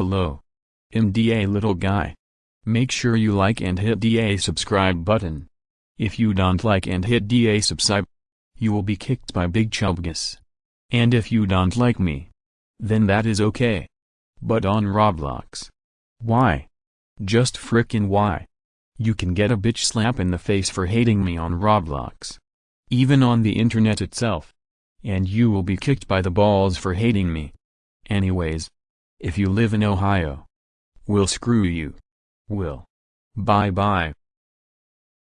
Hello. MDA little guy. Make sure you like and hit the subscribe button. If you don't like and hit the subscribe, you will be kicked by Big Chubgus. And if you don't like me, then that is okay. But on Roblox. Why? Just frickin' why? You can get a bitch slap in the face for hating me on Roblox. Even on the internet itself. And you will be kicked by the balls for hating me. Anyways. If you live in Ohio. We'll screw you. Will. Bye bye.